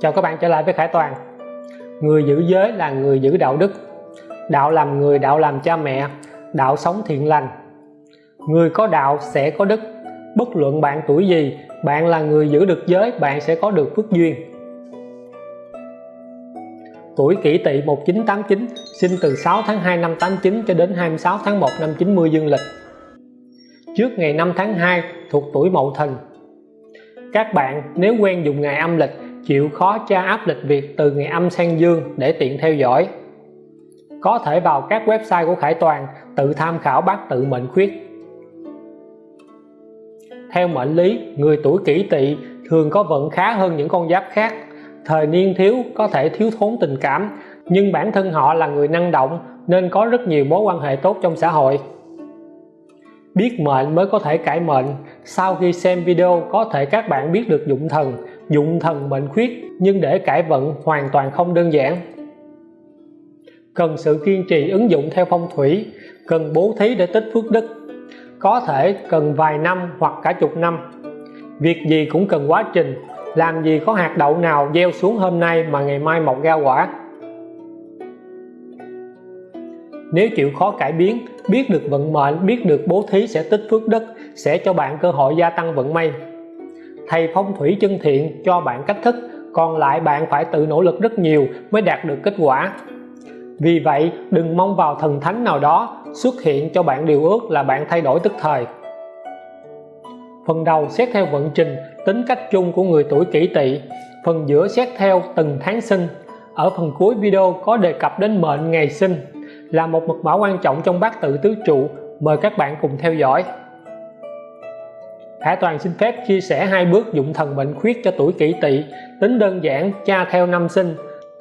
Chào các bạn trở lại với Khải Toàn. Người giữ giới là người giữ đạo đức. Đạo làm người, đạo làm cha mẹ. Đạo sống thiện lành. Người có đạo sẽ có đức. Bất luận bạn tuổi gì Bạn là người giữ được giới Bạn sẽ có được phước duyên. Tuổi kỷ tỵ 1989 Sinh từ 6 tháng 2 năm 89 cho đến 26 tháng 1 năm 90 dương lịch. Trước ngày 5 tháng 2 thuộc tuổi Mậu Thìn Các bạn nếu quen dùng ngày âm lịch chịu khó tra áp lịch việc từ ngày âm sang dương để tiện theo dõi. Có thể vào các website của Khải Toàn tự tham khảo bát tự mệnh khuyết. Theo mệnh lý, người tuổi kỷ tỵ thường có vận khá hơn những con giáp khác. Thời niên thiếu có thể thiếu thốn tình cảm, nhưng bản thân họ là người năng động nên có rất nhiều mối quan hệ tốt trong xã hội. Biết mệnh mới có thể cải mệnh. Sau khi xem video, có thể các bạn biết được dụng thần dụng thần mệnh khuyết, nhưng để cải vận hoàn toàn không đơn giản. Cần sự kiên trì ứng dụng theo phong thủy, cần bố thí để tích phước đức. Có thể cần vài năm hoặc cả chục năm. Việc gì cũng cần quá trình, làm gì có hạt đậu nào gieo xuống hôm nay mà ngày mai mọc ra quả. Nếu chịu khó cải biến, biết được vận mệnh, biết được bố thí sẽ tích phước đức, sẽ cho bạn cơ hội gia tăng vận may thầy phong thủy chân thiện cho bạn cách thức, còn lại bạn phải tự nỗ lực rất nhiều mới đạt được kết quả. Vì vậy, đừng mong vào thần thánh nào đó xuất hiện cho bạn điều ước là bạn thay đổi tức thời. Phần đầu xét theo vận trình, tính cách chung của người tuổi kỷ tỵ. Phần giữa xét theo từng tháng sinh. Ở phần cuối video có đề cập đến mệnh ngày sinh, là một mật mã quan trọng trong bát tự tứ trụ. Mời các bạn cùng theo dõi. Khả Toàn xin phép chia sẻ hai bước dụng thần mệnh khuyết cho tuổi kỷ tỵ, tính đơn giản, cha theo năm sinh,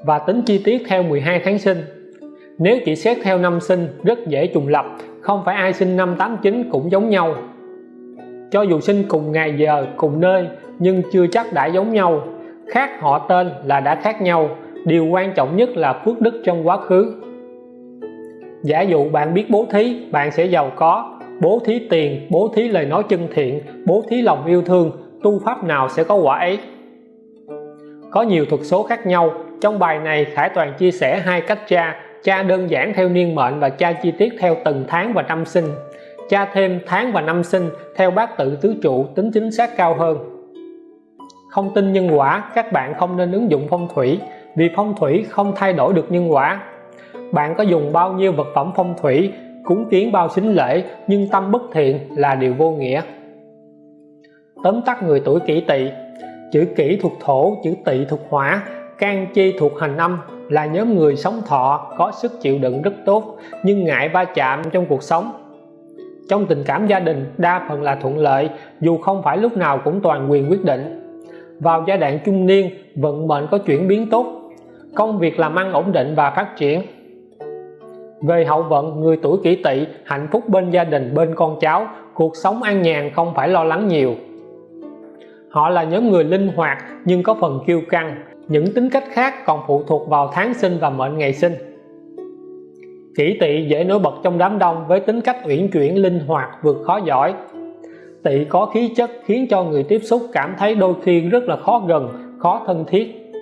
và tính chi tiết theo 12 tháng sinh. Nếu chỉ xét theo năm sinh, rất dễ trùng lập, không phải ai sinh năm 89 cũng giống nhau. Cho dù sinh cùng ngày giờ, cùng nơi, nhưng chưa chắc đã giống nhau. Khác họ tên là đã khác nhau, điều quan trọng nhất là phước đức trong quá khứ. Giả dụ bạn biết bố thí, bạn sẽ giàu có bố thí tiền, bố thí lời nói chân thiện, bố thí lòng yêu thương, tu pháp nào sẽ có quả ấy? Có nhiều thuật số khác nhau. Trong bài này, Khải Toàn chia sẻ hai cách tra tra đơn giản theo niên mệnh và tra chi tiết theo từng tháng và năm sinh. Tra thêm tháng và năm sinh theo bát tự tứ trụ tính chính xác cao hơn. Không tin nhân quả, các bạn không nên ứng dụng phong thủy, vì phong thủy không thay đổi được nhân quả. Bạn có dùng bao nhiêu vật phẩm phong thủy cúng kiến bao xính lễ, nhưng tâm bất thiện là điều vô nghĩa. Tóm tắt người tuổi kỷ tỵ, chữ kỷ thuộc thổ, chữ tỵ thuộc hỏa, can chi thuộc hành âm, là nhóm người sống thọ, có sức chịu đựng rất tốt, nhưng ngại va chạm trong cuộc sống. Trong tình cảm gia đình, đa phần là thuận lợi, dù không phải lúc nào cũng toàn quyền quyết định. Vào giai đoạn trung niên, vận mệnh có chuyển biến tốt. Công việc làm ăn ổn định và phát triển về hậu vận, người tuổi kỷ tỵ, hạnh phúc bên gia đình, bên con cháu, cuộc sống an nhàn không phải lo lắng nhiều. Họ là nhóm người linh hoạt nhưng có phần kiêu căng. Những tính cách khác còn phụ thuộc vào tháng sinh và mệnh ngày sinh. Kỷ tỵ dễ nổi bật trong đám đông với tính cách uyển chuyển, linh hoạt, vượt khó giỏi. Tỵ có khí chất khiến cho người tiếp xúc cảm thấy đôi khi rất là khó gần, khó thân thiết.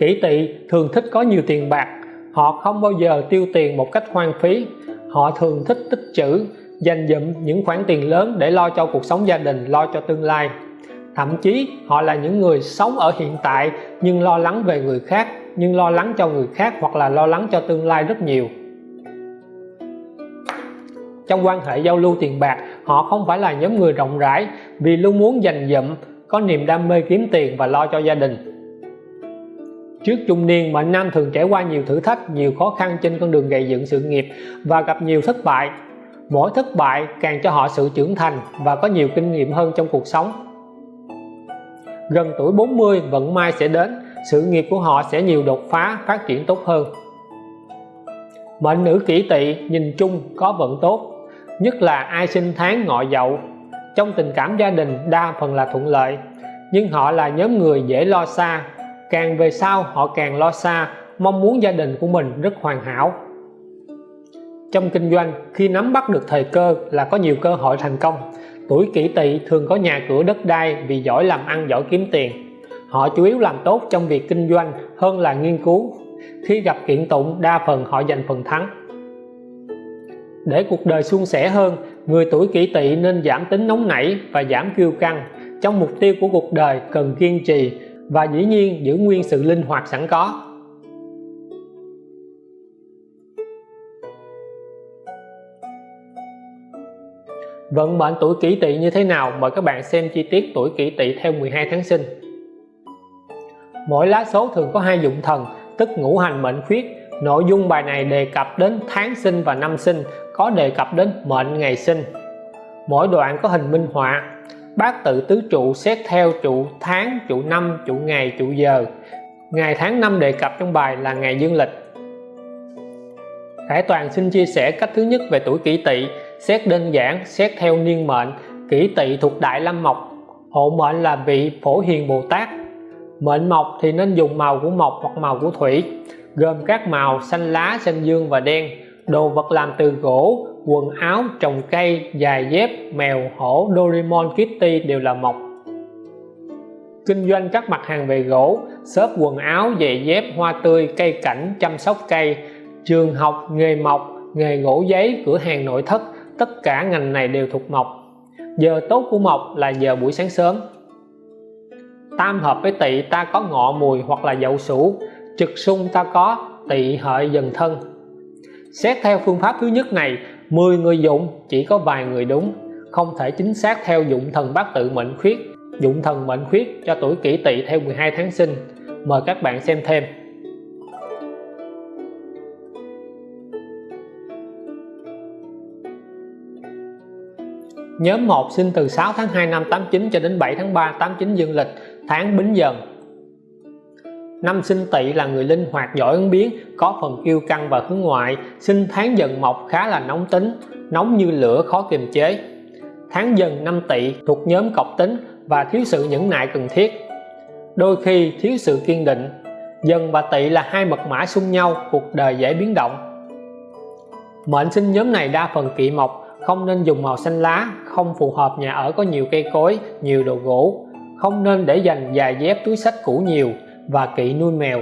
Kỷ tỵ thường thích có nhiều tiền bạc họ không bao giờ tiêu tiền một cách hoang phí. Họ thường thích tích trữ, dành dụm những khoản tiền lớn để lo cho cuộc sống gia đình, lo cho tương lai. Thậm chí, họ là những người sống ở hiện tại nhưng lo lắng về người khác, nhưng lo lắng cho người khác hoặc là lo lắng cho tương lai rất nhiều. Trong quan hệ giao lưu tiền bạc, họ không phải là nhóm người rộng rãi vì luôn muốn dành dụm, có niềm đam mê kiếm tiền và lo cho gia đình trước trung niên mệnh nam thường trải qua nhiều thử thách, nhiều khó khăn trên con đường gây dựng sự nghiệp và gặp nhiều thất bại, mỗi thất bại càng cho họ sự trưởng thành và có nhiều kinh nghiệm hơn trong cuộc sống. Gần tuổi 40 vận may sẽ đến, sự nghiệp của họ sẽ nhiều đột phá, phát triển tốt hơn. Mệnh nữ kỷ tỵ nhìn chung có vận tốt, nhất là ai sinh tháng ngọ dậu. Trong tình cảm gia đình, đa phần là thuận lợi, nhưng họ là nhóm người dễ lo xa càng về sau, họ càng lo xa, mong muốn gia đình của mình rất hoàn hảo. Trong kinh doanh, khi nắm bắt được thời cơ là có nhiều cơ hội thành công. Tuổi kỷ tỵ thường có nhà cửa đất đai vì giỏi làm ăn, giỏi kiếm tiền. Họ chủ yếu làm tốt trong việc kinh doanh hơn là nghiên cứu. Khi gặp kiện tụng, đa phần họ giành phần thắng. Để cuộc đời suôn sẻ hơn, người tuổi kỷ tỵ nên giảm tính nóng nảy và giảm kiêu căng. Trong mục tiêu của cuộc đời cần kiên trì và dĩ nhiên giữ nguyên sự linh hoạt sẵn có. Vận mệnh tuổi kỷ tỵ như thế nào? Mời các bạn xem chi tiết tuổi kỷ tỵ theo 12 tháng sinh. Mỗi lá số thường có hai dụng thần, tức ngũ hành mệnh khuyết. Nội dung bài này đề cập đến tháng sinh và năm sinh, có đề cập đến mệnh ngày sinh. Mỗi đoạn có hình minh họa bát tự tứ trụ xét theo trụ tháng, trụ năm, trụ ngày, trụ giờ. Ngày tháng năm đề cập trong bài là ngày dương lịch. Khải Toàn xin chia sẻ cách thứ nhất về tuổi kỷ tỵ, xét đơn giản, xét theo niên mệnh. Kỷ tỵ thuộc đại lâm mộc, hộ mệnh là vị phổ hiền bồ tát. Mệnh mộc thì nên dùng màu của mộc hoặc màu của thủy, gồm các màu xanh lá, xanh dương và đen. Đồ vật làm từ gỗ quần áo, trồng cây, giày dép, mèo, hổ, Doraemon, Kitty đều là mộc. Kinh doanh các mặt hàng về gỗ, xốp quần áo, giày dép, hoa tươi, cây cảnh, chăm sóc cây, trường học, nghề mộc, nghề gỗ giấy, cửa hàng nội thất, tất cả ngành này đều thuộc mộc. Giờ tốt của mộc là giờ buổi sáng sớm. Tam hợp với tỵ, ta có ngọ, mùi hoặc là dậu sửu trực xung ta có, tỵ, hợi, dần thân. Xét theo phương pháp thứ nhất này 10 người dụng, chỉ có vài người đúng. Không thể chính xác theo dụng thần bát tự mệnh khuyết. Dụng thần mệnh khuyết cho tuổi kỷ tỵ theo 12 tháng sinh. Mời các bạn xem thêm. Nhóm 1 sinh từ 6 tháng 2 năm 89 cho đến 7 tháng 3 89 dương lịch, tháng Bính Dần. Năm sinh tỵ là người linh hoạt giỏi ứng biến, có phần kiêu căng và hướng ngoại. Sinh tháng dần mộc khá là nóng tính, nóng như lửa khó kiềm chế. Tháng dần năm tỵ thuộc nhóm cọc tính và thiếu sự nhẫn nại cần thiết. Đôi khi thiếu sự kiên định. Dần và tỵ là hai mật mã xung nhau, cuộc đời dễ biến động. Mệnh sinh nhóm này đa phần kỵ mộc, không nên dùng màu xanh lá, không phù hợp nhà ở có nhiều cây cối, nhiều đồ gỗ. Không nên để dành vài dép túi sách cũ nhiều và kỵ nuôi mèo.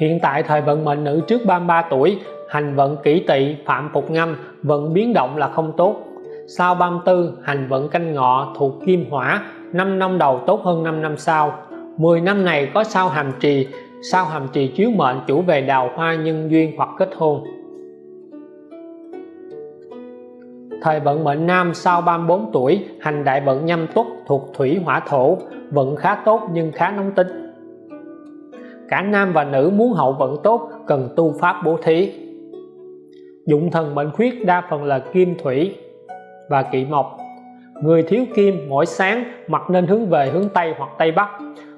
Hiện tại thời vận mệnh nữ trước 33 tuổi, hành vận kỷ tỵ, phạm phục ngâm vận biến động là không tốt. Sau 34 hành vận canh ngọ thuộc kim hỏa 5 năm đầu tốt hơn 5 năm sau. 10 năm này có sao hàm trì, sao hàm trì chiếu mệnh chủ về đào hoa nhân duyên hoặc kết hôn. Thời vận mệnh nam sau 34 tuổi, hành đại vận nhâm tuất thuộc thủy hỏa thổ vận khá tốt nhưng khá nóng tính. Cả nam và nữ muốn hậu vận tốt cần tu pháp bố thí. Dụng thần mệnh khuyết đa phần là kim thủy và kỵ mộc. Người thiếu kim mỗi sáng mặt nên hướng về hướng Tây hoặc Tây Bắc.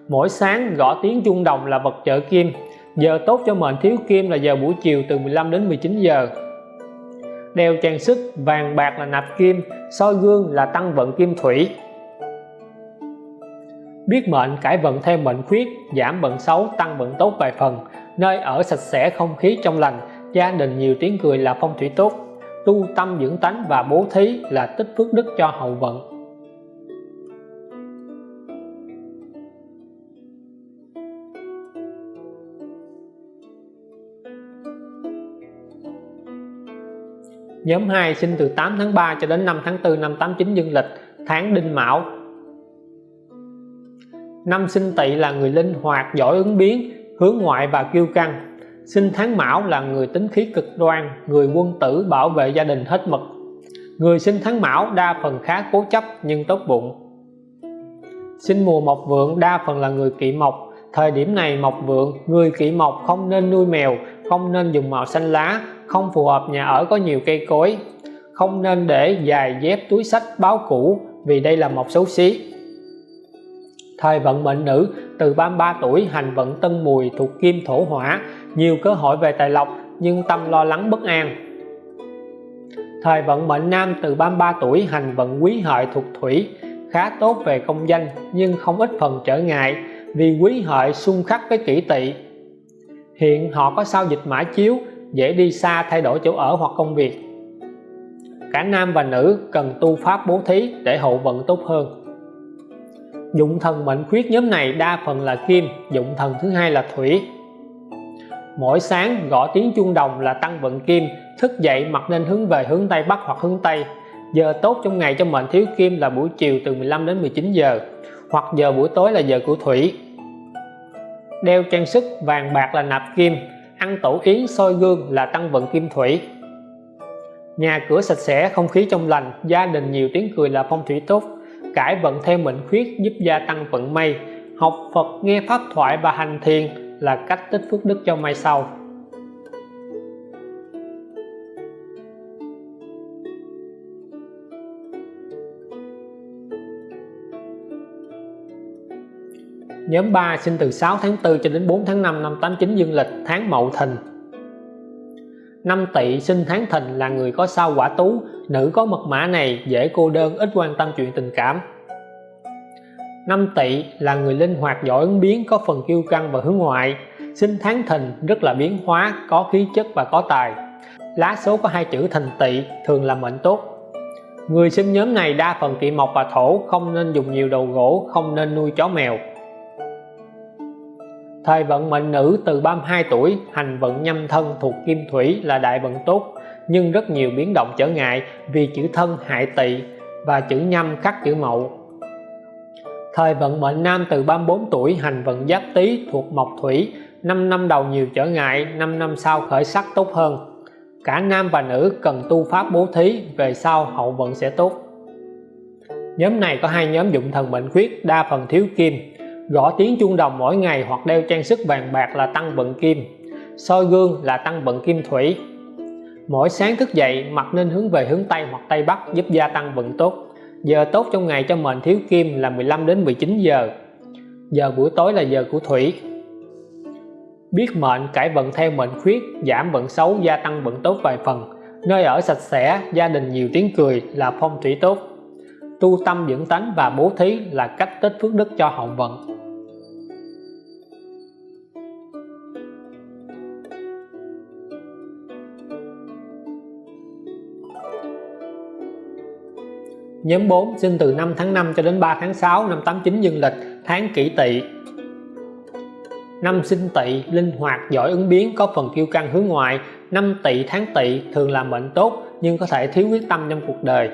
Mỗi sáng gõ tiếng chuông đồng là vật trợ kim. Giờ tốt cho mệnh thiếu kim là giờ buổi chiều từ 15 đến 19 giờ. Đeo trang sức, vàng bạc là nạp kim, soi gương là tăng vận kim thủy biết mệnh cải vận theo mệnh khuyết giảm vận xấu tăng vận tốt vài phần. Nơi ở sạch sẽ không khí trong lành gia đình nhiều tiếng cười là phong thủy tốt. Tu tâm dưỡng tánh và bố thí là tích phước đức cho hậu vận. Nhóm 2 sinh từ 8 tháng 3 cho đến 5 tháng 4 năm 89 dương lịch, tháng Đinh Mão. Năm sinh Tỵ là người linh hoạt, giỏi ứng biến, hướng ngoại và kiêu căng. Sinh tháng Mão là người tính khí cực đoan, người quân tử bảo vệ gia đình hết mực. Người sinh tháng Mão đa phần khá cố chấp nhưng tốt bụng. Sinh mùa mộc vượng đa phần là người kỵ mộc. Thời điểm này mộc vượng, người kỵ mộc không nên nuôi mèo, không nên dùng màu xanh lá, không phù hợp nhà ở có nhiều cây cối không nên để dài dép túi sách báo cũ vì đây là một xấu xí thời vận mệnh nữ từ 33 tuổi hành vận tân mùi thuộc kim thổ hỏa. Nhiều cơ hội về tài lộc, nhưng tâm lo lắng bất an. Thời vận mệnh nam từ 33 tuổi hành vận quý hợi thuộc thủy, khá tốt về công danh, nhưng không ít phần trở ngại vì quý hợi xung khắc với kỷ tỵ. Hiện họ có sao dịch mã chiếu, dễ đi xa thay đổi chỗ ở hoặc công việc. Cả nam và nữ cần tu pháp bố thí để hậu vận tốt hơn dụng thần mệnh khuyết nhóm này đa phần là kim, dụng thần thứ hai là thủy. Mỗi sáng, gõ tiếng chuông đồng là tăng vận kim, thức dậy mặt nên hướng về hướng Tây Bắc hoặc hướng Tây. Giờ tốt trong ngày cho mệnh thiếu kim là buổi chiều từ 15 đến 19 giờ, hoặc giờ buổi tối là giờ của thủy. Đeo trang sức vàng bạc là nạp kim, ăn tổ yến soi gương là tăng vận kim thủy. Nhà cửa sạch sẽ, không khí trong lành, gia đình nhiều tiếng cười là phong thủy tốt cải vận theo mệnh khuyết giúp gia tăng vận may. Học Phật, nghe pháp thoại và hành thiền là cách tích phước đức cho mai sau. Nhóm 3 sinh từ 6 tháng 4 cho đến 4 tháng 5 năm 89 dương lịch, tháng Mậu Thìn. Năm Tỵ sinh tháng Thìn là người có sao quả tú, nữ có mật mã này dễ cô đơn, ít quan tâm chuyện tình cảm. Năm Tỵ là người linh hoạt, giỏi ứng biến, có phần kiêu căng và hướng ngoại. Sinh tháng Thìn rất là biến hóa, có khí chất và có tài. Lá số có hai chữ Thìn Tỵ, thường là mệnh tốt. Người sinh nhóm này đa phần kỵ mộc và thổ, không nên dùng nhiều đầu gỗ, không nên nuôi chó mèo. Thời vận mệnh nữ từ 32 tuổi, hành vận nhâm thân thuộc kim thủy là đại vận tốt, nhưng rất nhiều biến động trở ngại vì chữ thân hại tỵ và chữ nhâm khắc chữ mậu. Thời vận mệnh nam từ 34 tuổi, hành vận giáp tý thuộc mộc thủy, 5 năm đầu nhiều trở ngại, 5 năm sau khởi sắc tốt hơn. Cả nam và nữ cần tu pháp bố thí, về sau hậu vận sẽ tốt. Nhóm này có hai nhóm dụng thần mệnh khuyết, đa phần thiếu kim, gõ tiếng chuông đồng mỗi ngày hoặc đeo trang sức vàng bạc là tăng vận kim. Soi gương là tăng vận kim thủy. Mỗi sáng thức dậy mặt nên hướng về hướng Tây hoặc Tây Bắc giúp gia tăng vận tốt. Giờ tốt trong ngày cho mệnh thiếu kim là 15 đến 19 giờ. Giờ buổi tối là giờ của thủy. Biết mệnh, cải vận theo mệnh khuyết, giảm vận xấu, gia tăng vận tốt vài phần. Nơi ở sạch sẽ, gia đình nhiều tiếng cười là phong thủy tốt. Tu tâm dưỡng tánh và bố thí là cách tích phước đức cho hậu vận. Nhóm 4 sinh từ 5 tháng 5 cho đến 3 tháng 6 năm 89 dương lịch, tháng kỷ tỵ. Năm sinh tỵ, linh hoạt, giỏi, ứng biến, có phần kiêu căng hướng ngoại. Năm tỵ, tháng tỵ, thường là mệnh tốt, nhưng có thể thiếu quyết tâm trong cuộc đời.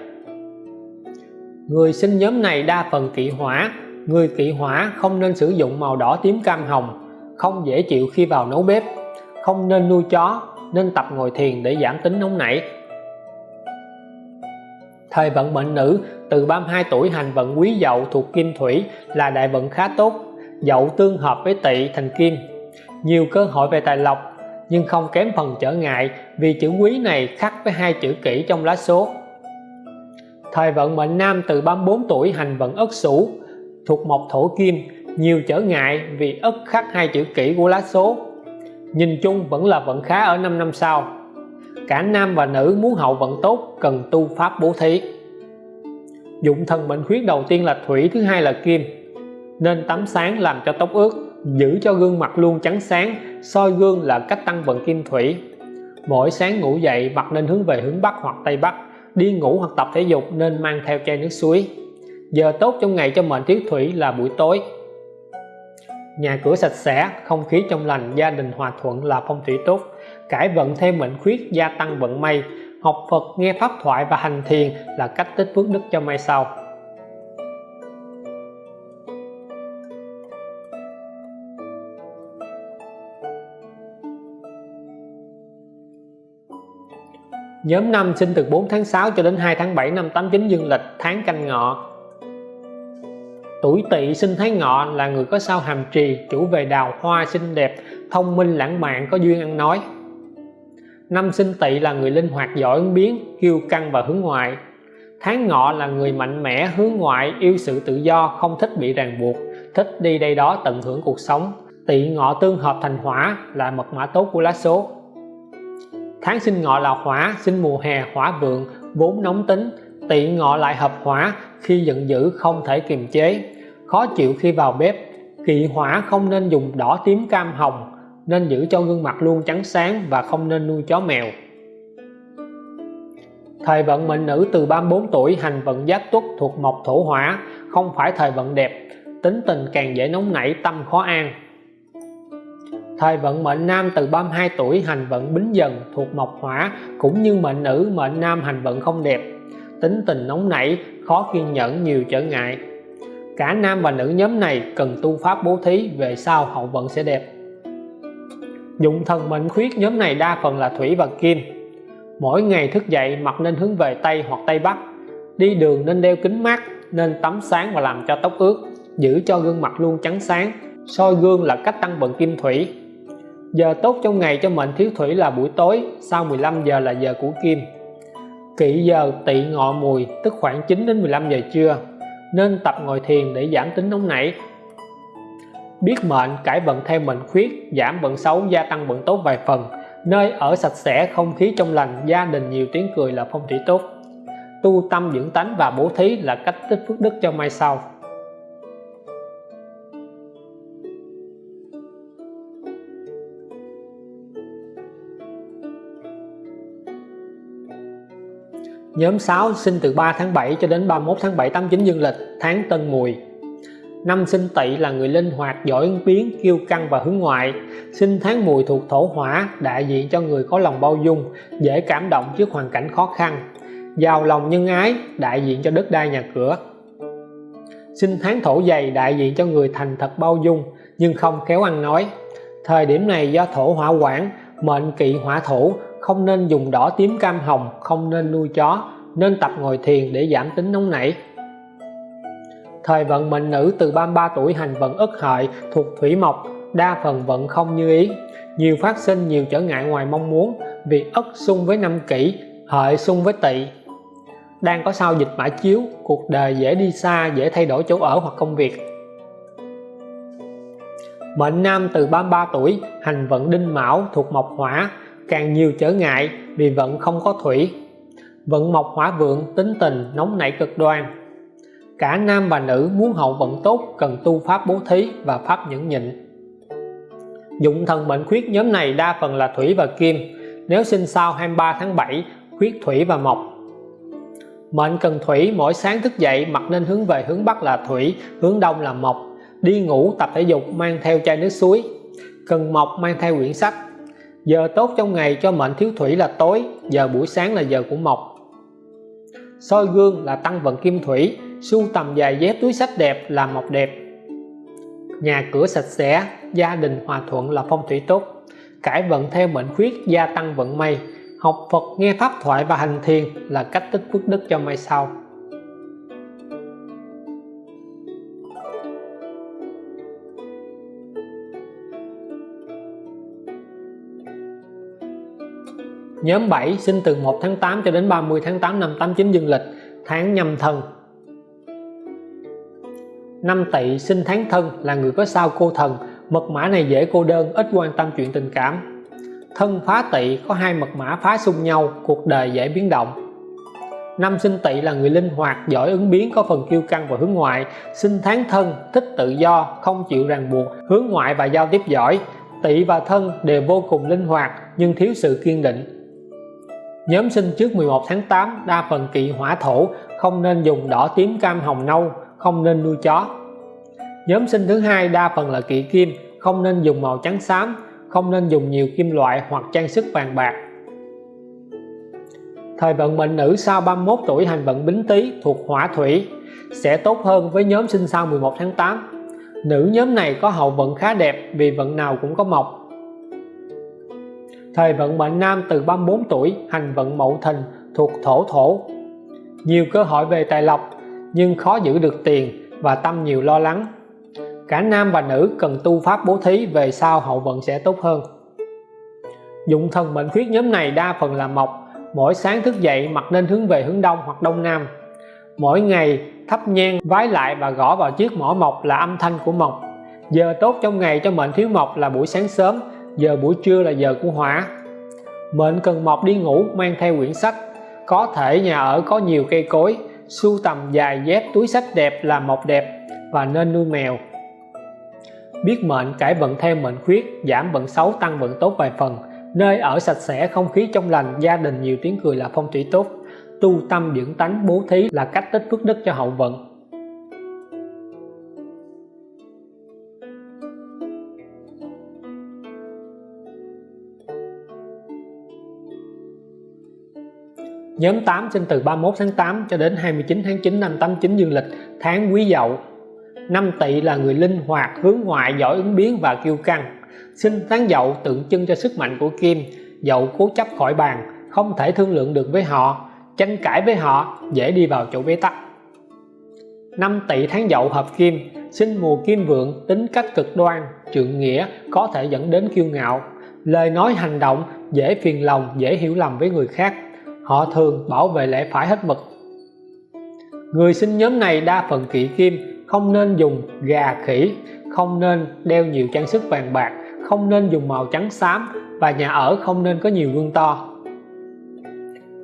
Người sinh nhóm này đa phần kỵ hỏa. Người kỵ hỏa không nên sử dụng màu đỏ tím cam hồng, không dễ chịu khi vào nấu bếp. Không nên nuôi chó, nên tập ngồi thiền để giảm tính nóng nảy. Thời vận mệnh nữ từ 32 tuổi hành vận quý dậu thuộc kim thủy là đại vận khá tốt, dậu tương hợp với tỵ thành kim. Nhiều cơ hội về tài lộc nhưng không kém phần trở ngại vì chữ quý này khắc với hai chữ kỷ trong lá số. Thời vận mệnh nam từ 34 tuổi hành vận ất sửu thuộc mộc thổ kim, nhiều trở ngại vì ất khắc hai chữ kỷ của lá số. Nhìn chung vẫn là vận khá ở 5 năm sau cả nam và nữ muốn hậu vận tốt, cần tu pháp bố thí. Dụng thần mệnh khuyết đầu tiên là thủy, thứ hai là kim. Nên tắm sáng làm cho tóc ướt, giữ cho gương mặt luôn trắng sáng, soi gương là cách tăng vận kim thủy. Mỗi sáng ngủ dậy mặt nên hướng về hướng Bắc hoặc Tây Bắc, đi ngủ hoặc tập thể dục nên mang theo chai nước suối. Giờ tốt trong ngày cho mệnh thiếu thủy là buổi tối. Nhà cửa sạch sẽ, không khí trong lành, gia đình hòa thuận là phong thủy tốt cải vận theo mệnh khuyết, gia tăng vận may. Học Phật, nghe pháp thoại và hành thiền là cách tích phước đức cho mai sau. Nhóm năm sinh từ 4 tháng 6 cho đến 2 tháng 7 năm 89 dương lịch, tháng canh ngọ. Tuổi tỵ sinh tháng ngọ là người có sao hàm trì, chủ về đào hoa xinh đẹp, thông minh lãng mạn, có duyên ăn nói năm sinh tỵ là người linh hoạt giỏi ứng biến, kiêu căng và hướng ngoại. Tháng ngọ là người mạnh mẽ hướng ngoại, yêu sự tự do, không thích bị ràng buộc, thích đi đây đó tận hưởng cuộc sống. Tỵ ngọ tương hợp thành hỏa là mật mã tốt của lá số. Tháng sinh ngọ là hỏa, sinh mùa hè, hỏa vượng, vốn nóng tính. Tỵ ngọ lại hợp hỏa, khi giận dữ không thể kiềm chế. Khó chịu khi vào bếp, kỵ hỏa không nên dùng đỏ tím cam hồng nên giữ cho gương mặt luôn trắng sáng và không nên nuôi chó mèo. Thời vận mệnh nữ từ 34 tuổi hành vận giáp tuất thuộc mộc thổ hỏa, không phải thời vận đẹp, tính tình càng dễ nóng nảy, tâm khó an. Thời vận mệnh nam từ 32 tuổi hành vận bính dần thuộc mộc hỏa, cũng như mệnh nữ, mệnh nam hành vận không đẹp, tính tình nóng nảy, khó kiên nhẫn, nhiều trở ngại. Cả nam và nữ nhóm này cần tu pháp bố thí về sau hậu vận sẽ đẹp dụng thần mệnh khuyết nhóm này đa phần là thủy và kim. Mỗi ngày thức dậy mặt nên hướng về Tây hoặc Tây Bắc. Đi đường nên đeo kính mát, nên tắm sáng và làm cho tóc ướt, giữ cho gương mặt luôn trắng sáng, soi gương là cách tăng vận kim thủy. Giờ tốt trong ngày cho mệnh thiếu thủy là buổi tối, sau 15 giờ là giờ của kim. Kỵ giờ tỵ ngọ mùi, tức khoảng 9 đến 15 giờ trưa, nên tập ngồi thiền để giảm tính nóng nảy biết mệnh, cải vận theo mệnh khuyết, giảm vận xấu, gia tăng vận tốt vài phần. Nơi ở sạch sẽ, không khí trong lành, gia đình nhiều tiếng cười là phong thủy tốt. Tu tâm dưỡng tánh và bố thí là cách tích phước đức cho mai sau. Nhóm 6 sinh từ 3 tháng 7 cho đến 31 tháng 7 89 dương lịch, tháng Tân Mùi. Năm sinh tỵ là người linh hoạt, giỏi ứng biến, kiêu căng và hướng ngoại. Sinh tháng mùi thuộc thổ hỏa, đại diện cho người có lòng bao dung, dễ cảm động trước hoàn cảnh khó khăn. Giàu lòng nhân ái, đại diện cho đất đai nhà cửa. Sinh tháng thổ dày đại diện cho người thành thật bao dung nhưng không khéo ăn nói. Thời điểm này do thổ hỏa quản, mệnh kỵ hỏa thổ, không nên dùng đỏ tím cam hồng, không nên nuôi chó, nên tập ngồi thiền để giảm tính nóng nảy thời vận mệnh nữ từ 33 tuổi hành vận ất hợi thuộc thủy mộc, đa phần vận không như ý. Nhiều phát sinh, nhiều trở ngại ngoài mong muốn vì ất xung với năm kỷ, hợi xung với tỵ. Đang có sao dịch mã chiếu, cuộc đời dễ đi xa, dễ thay đổi chỗ ở hoặc công việc. Mệnh nam từ 33 tuổi, hành vận đinh mão thuộc mộc hỏa, càng nhiều trở ngại vì vận không có thủy. Vận mộc hỏa vượng, tính tình, nóng nảy cực đoan cả nam và nữ muốn hậu vận tốt cần tu pháp bố thí và pháp nhẫn nhịn. Dụng thần mệnh khuyết nhóm này đa phần là thủy và kim. Nếu sinh sau 23 tháng 7 khuyết thủy và mộc. Mệnh cần thủy mỗi sáng thức dậy mặt nên hướng về hướng Bắc là thủy, hướng Đông là mộc. Đi ngủ, tập thể dục, mang theo chai nước suối. Cần mộc, mang theo quyển sách. Giờ tốt trong ngày cho mệnh thiếu thủy là tối, giờ buổi sáng là giờ của mộc. Soi gương là tăng vận kim thủy sưu tầm giày dép túi sách đẹp là mộc đẹp. Nhà cửa sạch sẽ, gia đình hòa thuận là phong thủy tốt. Cải vận theo mệnh khuyết, gia tăng vận may. Học Phật, nghe pháp thoại và hành thiền là cách tích phước đức cho mai sau. Nhóm 7 sinh từ 1 tháng 8 cho đến 30 tháng 8 năm 89 dương lịch, tháng nhâm thần năm tỵ sinh tháng thân là người có sao cô thần. Mật mã này dễ cô đơn, ít quan tâm chuyện tình cảm. Thân phá tỵ có hai mật mã phá xung nhau, cuộc đời dễ biến động. Năm sinh tỵ là người linh hoạt, giỏi ứng biến, có phần kiêu căng và hướng ngoại. Sinh tháng thân, thích tự do, không chịu ràng buộc, hướng ngoại và giao tiếp giỏi. Tỵ và thân đều vô cùng linh hoạt, nhưng thiếu sự kiên định. Nhóm sinh trước 11 tháng 8 đa phần kỵ hỏa thổ, không nên dùng đỏ tím cam hồng nâu không nên nuôi chó. Nhóm sinh thứ hai đa phần là kỵ kim, không nên dùng màu trắng xám, không nên dùng nhiều kim loại hoặc trang sức vàng bạc. Thời vận mệnh nữ sau 31 tuổi hành vận bính tý thuộc hỏa thủy sẽ tốt hơn với nhóm sinh sau 11 tháng 8 nữ nhóm này có hậu vận khá đẹp vì vận nào cũng có mộc. Thời vận mệnh nam từ 34 tuổi hành vận mậu thìn thuộc thổ thổ. Nhiều cơ hội về tài lộc nhưng khó giữ được tiền và tâm nhiều lo lắng. Cả nam và nữ cần tu pháp bố thí về sau hậu vận sẽ tốt hơn. Dụng thần mệnh khuyết nhóm này đa phần là mộc, mỗi sáng thức dậy mặt nên hướng về hướng đông hoặc đông nam. Mỗi ngày thắp nhang, vái lại và gõ vào chiếc mỏ mộc là âm thanh của mộc. Giờ tốt trong ngày cho mệnh thiếu mộc là buổi sáng sớm, giờ buổi trưa là giờ của hỏa. Mệnh cần mộc đi ngủ, mang theo quyển sách. Có thể nhà ở có nhiều cây cối sưu tầm dài dép túi sách đẹp là một đẹp và nên nuôi mèo. Biết mệnh, cải vận theo mệnh khuyết, giảm vận xấu, tăng vận tốt vài phần. Nơi ở sạch sẽ, không khí trong lành, gia đình nhiều tiếng cười là phong thủy tốt. Tu tâm dưỡng tánh bố thí là cách tích phước đức cho hậu vận. Nhóm 8 sinh từ 31 tháng 8 cho đến 29 tháng 9 năm 89 dương lịch tháng Quý Dậu. Năm Tỵ là người linh hoạt, hướng ngoại, giỏi ứng biến và kiêu căng. Sinh tháng Dậu tượng trưng cho sức mạnh của Kim, Dậu cố chấp khỏi bàn, không thể thương lượng được với họ, tranh cãi với họ, dễ đi vào chỗ bế tắc. Năm Tỵ tháng Dậu hợp Kim, sinh mùa Kim vượng, tính cách cực đoan, trượng nghĩa có thể dẫn đến kiêu ngạo, lời nói hành động dễ phiền lòng, dễ hiểu lầm với người khác họ thường bảo vệ lẽ phải hết mực. Người sinh nhóm này đa phần kỵ kim, không nên dùng gà khỉ, không nên đeo nhiều trang sức vàng bạc, không nên dùng màu trắng xám và nhà ở không nên có nhiều gương to.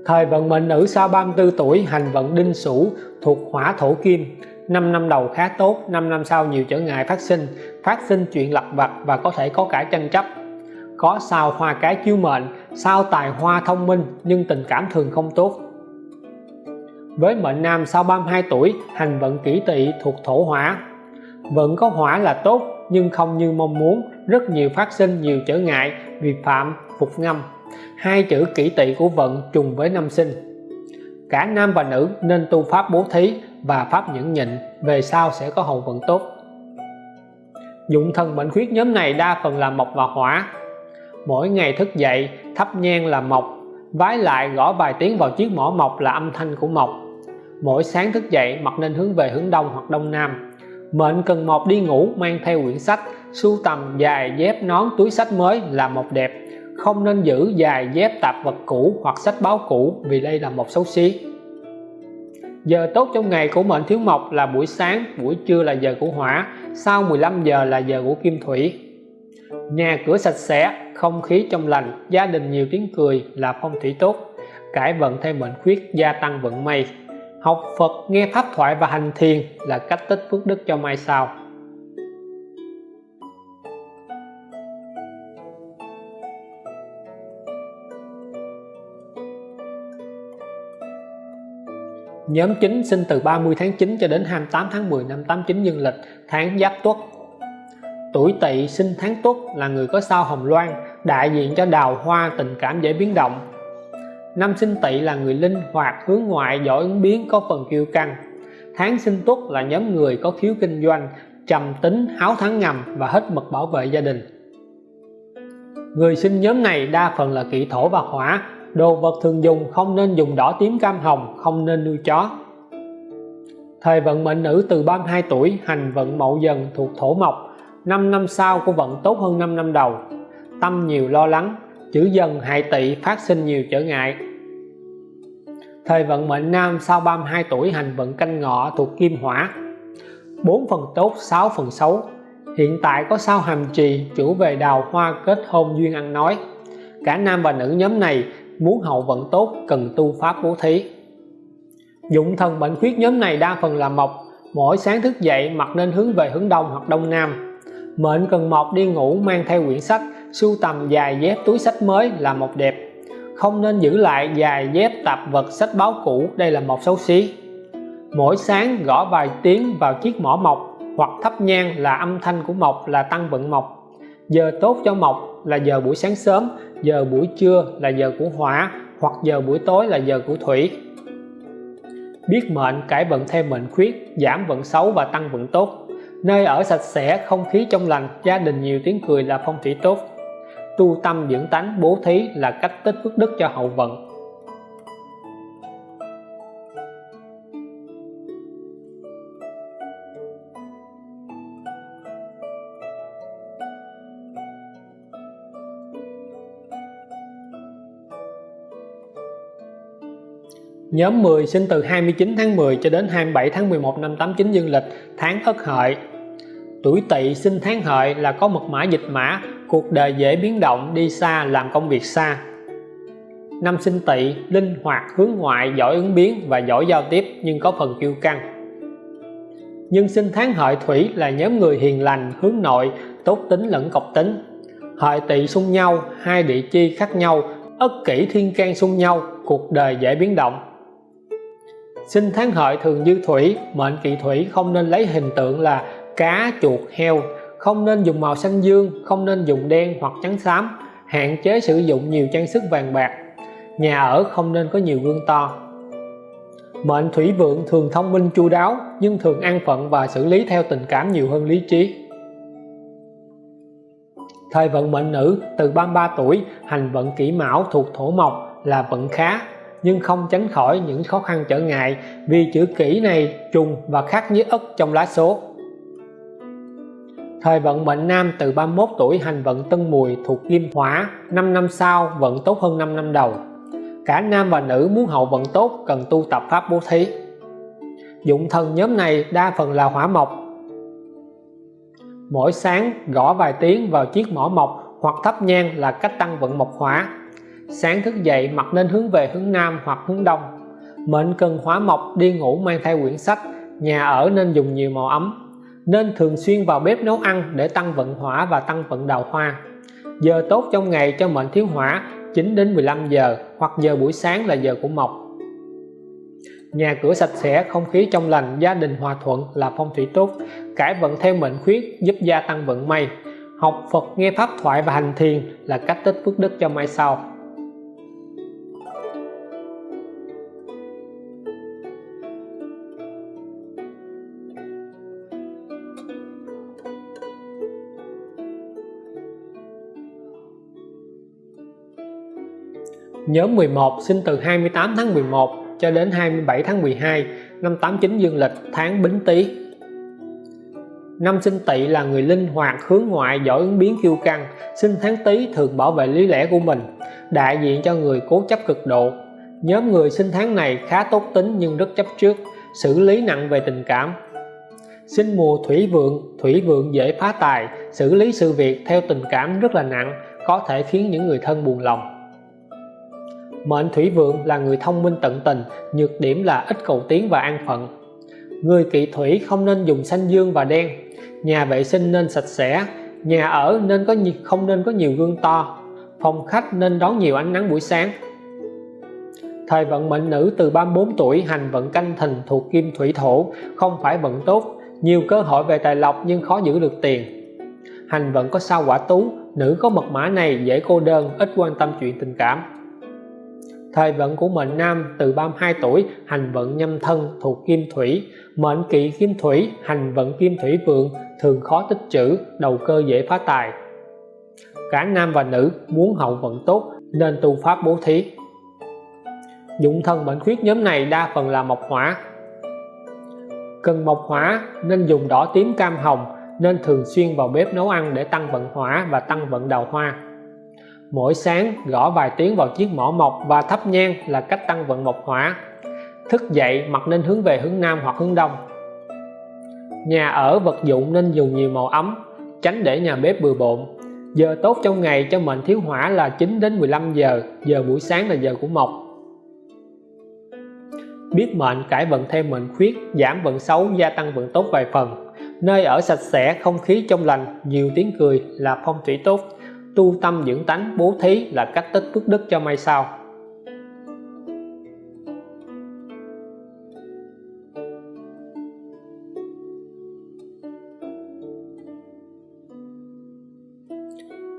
Thời vận mệnh nữ sau 34 tuổi hành vận đinh sửu thuộc hỏa thổ kim. 5 năm đầu khá tốt 5 năm sau nhiều trở ngại phát sinh phát sinh chuyện lặt vặt và có thể có cả tranh chấp có sao hoa cái chiếu mệnh, sao tài hoa thông minh nhưng tình cảm thường không tốt. Với mệnh nam sau 32 tuổi, hành vận kỷ tỵ thuộc thổ hỏa. Vận có hỏa là tốt nhưng không như mong muốn, rất nhiều phát sinh nhiều trở ngại, vi phạm, phục ngâm. Hai chữ kỷ tỵ của vận trùng với năm sinh. Cả nam và nữ nên tu pháp bố thí và pháp nhẫn nhịn, về sau sẽ có hậu vận tốt. Dụng thần mệnh khuyết nhóm này đa phần là mộc và hỏa mỗi ngày thức dậy, thắp nhang là mộc, vái lại gõ vài tiếng vào chiếc mỏ mộc là âm thanh của mộc. Mỗi sáng thức dậy mặt nên hướng về hướng đông hoặc đông nam. Mệnh cần mộc đi ngủ, mang theo quyển sách, sưu tầm dài dép nón túi sách mới là mộc đẹp. Không nên giữ dài dép tạp vật cũ hoặc sách báo cũ, vì đây là một xấu xí. Giờ tốt trong ngày của mệnh thiếu mộc là buổi sáng, buổi trưa là giờ của hỏa, sau 15 giờ là giờ của kim thủy nhà cửa sạch sẽ, không khí trong lành, gia đình nhiều tiếng cười là phong thủy tốt. Cải vận thêm mệnh khuyết, gia tăng vận may. Học Phật, nghe pháp thoại và hành thiền là cách tích phước đức cho mai sau Nhóm chính sinh từ 30 tháng 9 cho đến 28 tháng 10 năm 89 dương lịch, tháng Giáp Tuất. Tuổi Tỵ sinh tháng Tuất là người có sao hồng loan, đại diện cho đào hoa tình cảm dễ biến động. Năm sinh Tỵ là người linh hoạt, hướng ngoại, giỏi ứng biến, có phần kiêu căng. Tháng sinh Tuất là nhóm người có khiếu kinh doanh, trầm tính, háo thắng ngầm và hết mực bảo vệ gia đình. Người sinh nhóm này đa phần là kỵ thổ và hỏa, đồ vật thường dùng không nên dùng đỏ tím cam hồng, không nên nuôi chó. Thời vận mệnh nữ từ 32 tuổi, hành vận mậu dần thuộc thổ mộc, 5 năm sau của vận tốt hơn 5 năm đầu. Tâm nhiều lo lắng, chữ dần hại tỵ phát sinh nhiều trở ngại. Thời vận mệnh nam sau 32 tuổi hành vận canh ngọ thuộc kim hỏa. 4 phần tốt 6 phần xấu. Hiện tại có sao hàm trì, chủ về đào hoa kết hôn duyên ăn nói. Cả nam và nữ nhóm này muốn hậu vận tốt, cần tu pháp bố thí. Dụng thần bệnh khuyết nhóm này đa phần là mộc. Mỗi sáng thức dậy mặt nên hướng về hướng đông hoặc đông nam mệnh cần mọc đi ngủ mang theo quyển sách, sưu tầm dài dép túi sách mới là một đẹp. Không nên giữ lại dài dép tạp vật sách báo cũ, đây là một xấu xí. Mỗi sáng gõ vài tiếng vào chiếc mỏ mộc, hoặc thắp nhang là âm thanh của mộc là tăng vận mộc. Giờ tốt cho mộc là giờ buổi sáng sớm, giờ buổi trưa là giờ của hỏa, hoặc giờ buổi tối là giờ của thủy. Biết mệnh cải vận thêm mệnh khuyết, giảm vận xấu và tăng vận tốt nơi ở sạch sẽ, không khí trong lành, gia đình nhiều tiếng cười là phong thủy tốt. Tu tâm dưỡng tánh, bố thí là cách tích phước đức cho hậu vận. Nhóm 10 sinh từ 29 tháng 10 cho đến 27 tháng 11 năm 89 dương lịch, tháng Ất Hợi. Tuổi Tỵ sinh tháng Hợi là có mật mã dịch mã, cuộc đời dễ biến động, đi xa, làm công việc xa. Năm sinh Tỵ linh hoạt, hướng ngoại, giỏi ứng biến và giỏi giao tiếp nhưng có phần kiêu căng. Nhưng sinh tháng Hợi Thủy là nhóm người hiền lành, hướng nội, tốt tính lẫn cọc tính. Hợi Tỵ xung nhau, hai địa chi khác nhau, ất kỷ thiên can xung nhau, cuộc đời dễ biến động. Sinh tháng hợi thường dư thủy, mệnh kỵ thủy không nên lấy hình tượng là cá, chuột, heo. Không nên dùng màu xanh dương, không nên dùng đen hoặc trắng xám. Hạn chế sử dụng nhiều trang sức vàng bạc. Nhà ở không nên có nhiều gương to. Mệnh thủy vượng thường thông minh chu đáo, nhưng thường an phận và xử lý theo tình cảm nhiều hơn lý trí. Thời vận mệnh nữ, từ 33 tuổi, hành vận kỷ mão thuộc thổ mộc là vận khá, nhưng không tránh khỏi những khó khăn trở ngại vì chữ kỷ này trùng và khác với ất trong lá số thời vận mệnh nam từ 31 tuổi hành vận tân mùi thuộc kim hỏa 5 năm sau vận tốt hơn 5 năm đầu. Cả nam và nữ muốn hậu vận tốt cần tu tập pháp bố thí. Dụng thần nhóm này đa phần là hỏa mộc. Mỗi sáng gõ vài tiếng vào chiếc mỏ mộc hoặc thắp nhang là cách tăng vận mộc hỏa. Sáng thức dậy mặt nên hướng về hướng nam hoặc hướng đông. Mệnh cần hỏa mộc đi ngủ mang theo quyển sách, nhà ở nên dùng nhiều màu ấm nên thường xuyên vào bếp nấu ăn để tăng vận hỏa và tăng vận đào hoa. Giờ tốt trong ngày cho mệnh thiếu hỏa 9 đến 15 giờ hoặc giờ buổi sáng là giờ của mộc. Nhà cửa sạch sẽ, không khí trong lành, gia đình hòa thuận là phong thủy tốt. Cải vận theo mệnh khuyết giúp gia tăng vận may. Học Phật, nghe pháp thoại và hành thiền là cách tích phước đức cho mai sau. Nhóm 11 sinh từ 28 tháng 11 cho đến 27 tháng 12 năm 89 dương lịch tháng Bính Tý. Năm sinh Tỵ là người linh hoạt, hướng ngoại, giỏi ứng biến kiêu căng, sinh tháng Tý thường bảo vệ lý lẽ của mình, đại diện cho người cố chấp cực độ. Nhóm người sinh tháng này khá tốt tính nhưng rất chấp trước, xử lý nặng về tình cảm. Sinh mùa thủy vượng, thủy vượng dễ phá tài, xử lý sự việc theo tình cảm rất là nặng, có thể khiến những người thân buồn lòng Mệnh thủy vượng là người thông minh tận tình, nhược điểm là ít cầu tiến và an phận. Người kỵ thủy không nên dùng xanh dương và đen, nhà vệ sinh nên sạch sẽ, nhà ở nên có không nên có nhiều gương to, phòng khách nên đón nhiều ánh nắng buổi sáng. Thời vận mệnh nữ từ 34 tuổi hành vận canh thìn thuộc kim thủy thổ, không phải vận tốt, nhiều cơ hội về tài lộc nhưng khó giữ được tiền. Hành vận có sao quả tú, nữ có mật mã này dễ cô đơn, ít quan tâm chuyện tình cảm thời vận của mệnh nam từ 32 tuổi, hành vận nhâm thân thuộc kim thủy. Mệnh kỵ kim thủy, hành vận kim thủy vượng, thường khó tích trữ, đầu cơ dễ phá tài. Cả nam và nữ muốn hậu vận tốt, nên tu pháp bố thí. Dụng thân mệnh khuyết nhóm này đa phần là mộc hỏa. Cần mộc hỏa nên dùng đỏ tím cam hồng, nên thường xuyên vào bếp nấu ăn để tăng vận hỏa và tăng vận đào hoa mỗi sáng gõ vài tiếng vào chiếc mỏ mộc và thắp nhang là cách tăng vận mộc hỏa. Thức dậy mặt nên hướng về hướng nam hoặc hướng đông. Nhà ở vật dụng nên dùng nhiều màu ấm, tránh để nhà bếp bừa bộn. Giờ tốt trong ngày cho mệnh thiếu hỏa là 9 đến 15 giờ giờ buổi sáng là giờ của mộc. Biết mệnh, cải vận thêm mệnh khuyết, giảm vận xấu, gia tăng vận tốt vài phần. Nơi ở sạch sẽ, không khí trong lành, nhiều tiếng cười là phong thủy tốt tu tâm dưỡng tánh bố thí là cách tích phước đức cho mai sau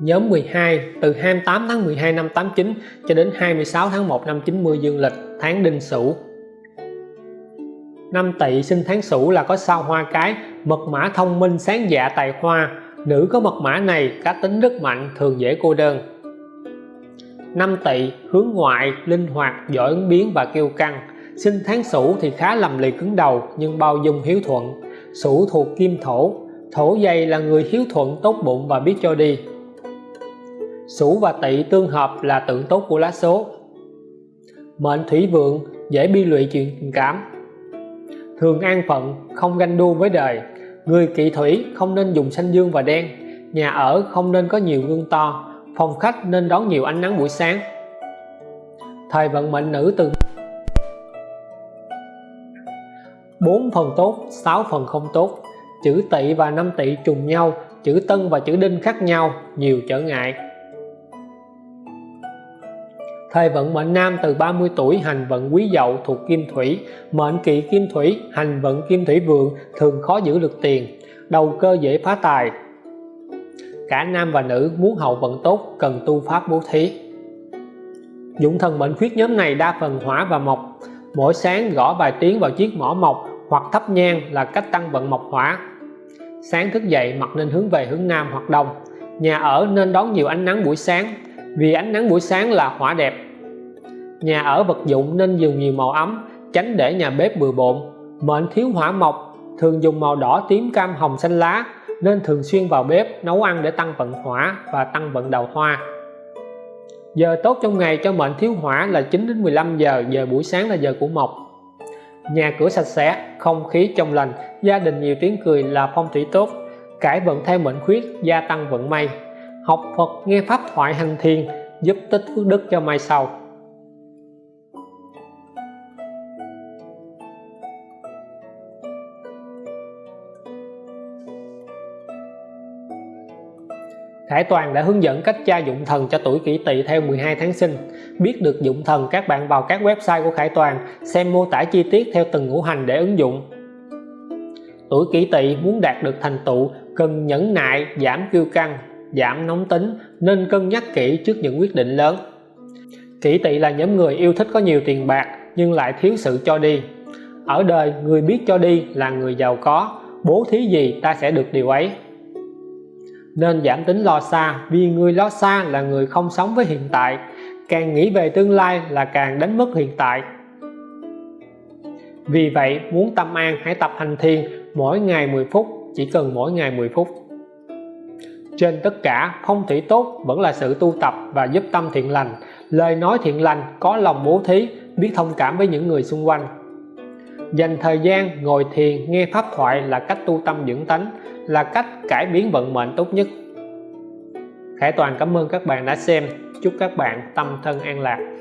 Nhóm 12 từ 28 tháng 12 năm 89 cho đến 26 tháng 1 năm 90 dương lịch tháng Đinh Sửu. Năm Tỵ sinh tháng Sửu là có sao hoa cái, mật mã thông minh sáng dạ tài hoa, Nữ có mật mã này cá tính rất mạnh, thường dễ cô đơn. Năm tỵ hướng ngoại, linh hoạt, giỏi ứng biến và kiêu căng. Sinh tháng sửu thì khá lầm lì cứng đầu nhưng bao dung hiếu thuận. Sửu thuộc kim thổ, thổ dày là người hiếu thuận, tốt bụng và biết cho đi. Sửu và tỵ tương hợp là tượng tốt của lá số. Mệnh thủy vượng dễ bi lụy chuyện tình cảm. Thường an phận, không ganh đua với đời, Người kỵ thủy không nên dùng xanh dương và đen, nhà ở không nên có nhiều gương to, phòng khách nên đón nhiều ánh nắng buổi sáng. Thời vận mệnh nữ từ 4 phần tốt, 6 phần không tốt. Chữ tỵ và năm tỵ trùng nhau, chữ tân và chữ đinh khác nhau, nhiều trở ngại. Thời vận mệnh nam từ 30 tuổi hành vận quý dậu thuộc kim thủy, mệnh kỵ kim thủy, hành vận kim thủy vượng thường khó giữ được tiền, đầu cơ dễ phá tài. Cả nam và nữ muốn hậu vận tốt cần tu pháp bố thí. dụng thần mệnh khuyết nhóm này đa phần hỏa và mộc. Mỗi sáng gõ vài tiếng vào chiếc mỏ mộc hoặc thắp nhang là cách tăng vận mộc hỏa. Sáng thức dậy mặt nên hướng về hướng nam hoặc đông. Nhà ở nên đón nhiều ánh nắng buổi sáng vì ánh nắng buổi sáng là hỏa đẹp. Nhà ở vật dụng nên dùng nhiều màu ấm, tránh để nhà bếp bừa bộn. Mệnh thiếu hỏa mộc, thường dùng màu đỏ tím cam hồng xanh lá, nên thường xuyên vào bếp nấu ăn để tăng vận hỏa và tăng vận đầu hoa. Giờ tốt trong ngày cho mệnh thiếu hỏa là 9 đến 15 giờ giờ buổi sáng là giờ của mộc. Nhà cửa sạch sẽ, không khí trong lành, gia đình nhiều tiếng cười là phong thủy tốt. Cải vận theo mệnh khuyết, gia tăng vận may học Phật nghe pháp thoại hành thiền giúp tích phước đức cho mai sau Khải Toàn đã hướng dẫn cách tra dụng thần cho tuổi kỷ tỵ theo 12 tháng sinh. Biết được dụng thần các bạn vào các website của Khải Toàn xem mô tả chi tiết theo từng ngũ hành để ứng dụng. Tuổi kỷ tỵ muốn đạt được thành tựu cần nhẫn nại, giảm kiêu căng, giảm nóng tính nên cân nhắc kỹ trước những quyết định lớn. Kỷ tỵ là nhóm người yêu thích có nhiều tiền bạc nhưng lại thiếu sự cho đi. Ở đời người biết cho đi là người giàu có, bố thí gì ta sẽ được điều ấy nên giảm tính lo xa vì người lo xa là người không sống với hiện tại càng nghĩ về tương lai là càng đánh mất hiện tại vì vậy muốn tâm an hãy tập hành thiền mỗi ngày 10 phút chỉ cần mỗi ngày 10 phút trên tất cả phong thủy tốt vẫn là sự tu tập và giúp tâm thiện lành. Lời nói thiện lành có lòng bố thí, biết thông cảm với những người xung quanh. Dành thời gian ngồi thiền, nghe pháp thoại là cách tu tâm dưỡng tánh, là cách cải biến vận mệnh tốt nhất. Khải Toàn cảm ơn các bạn đã xem. Chúc các bạn tâm thân an lạc.